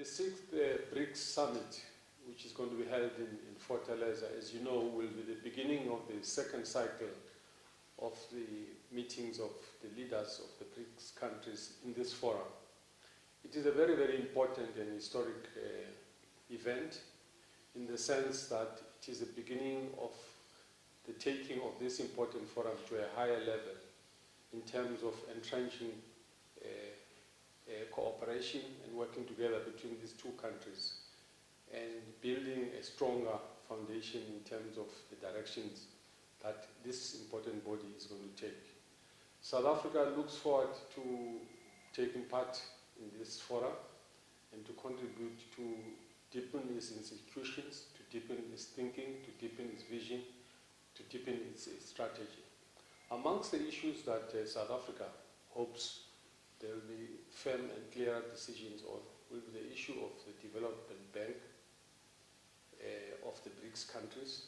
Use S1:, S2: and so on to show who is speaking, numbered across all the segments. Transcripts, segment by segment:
S1: The sixth uh, BRICS summit, which is going to be held in, in Fortaleza, as you know, will be the beginning of the second cycle of the meetings of the leaders of the BRICS countries in this forum. It is a very, very important and historic uh, event in the sense that it is the beginning of the taking of this important forum to a higher level in terms of entrenching uh, uh, cooperation working together between these two countries and building a stronger foundation in terms of the directions that this important body is going to take. South Africa looks forward to taking part in this forum and to contribute to deepen its institutions, to deepen its thinking, to deepen its vision, to deepen its, its strategy. Amongst the issues that uh, South Africa hopes there will be firm and clear decisions on the issue of the development bank uh, of the BRICS countries,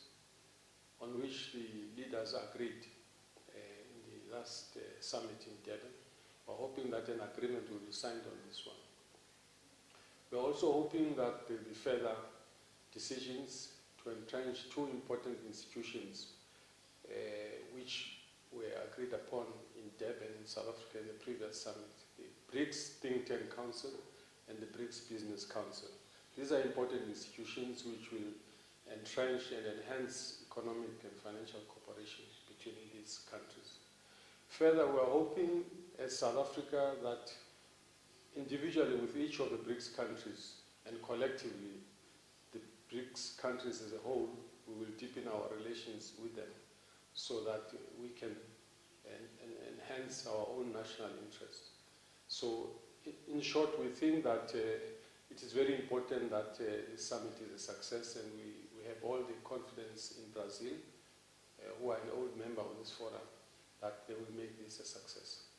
S1: on which the leaders agreed uh, in the last uh, summit in Durban. We're hoping that an agreement will be signed on this one. We're also hoping that there will be further decisions to entrench two important institutions uh, which were agreed upon in Durban in South Africa the previous summit, the BRICS Think Tank Council and the BRICS Business Council. These are important institutions which will entrench and enhance economic and financial cooperation between these countries. Further, we're hoping as South Africa that individually with each of the BRICS countries and collectively, the BRICS countries as a whole, we will deepen our relations with them so that we can en enhance our own national interests. So in short, we think that uh, it is very important that uh, this summit is a success and we, we have all the confidence in Brazil, uh, who are an old member of this forum, that they will make this a success.